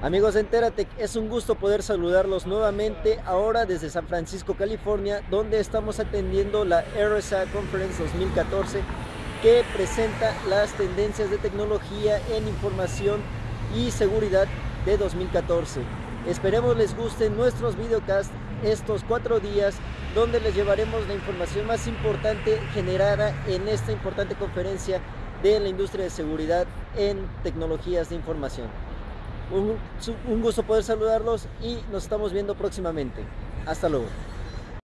Amigos de Enteratec, es un gusto poder saludarlos nuevamente ahora desde San Francisco, California, donde estamos atendiendo la RSA Conference 2014 que presenta las tendencias de tecnología en información y seguridad de 2014. Esperemos les gusten nuestros videocasts estos cuatro días donde les llevaremos la información más importante generada en esta importante conferencia de la industria de seguridad en tecnologías de información. Un, gusto poder saludarlos y nos estamos viendo próximamente. Hasta luego.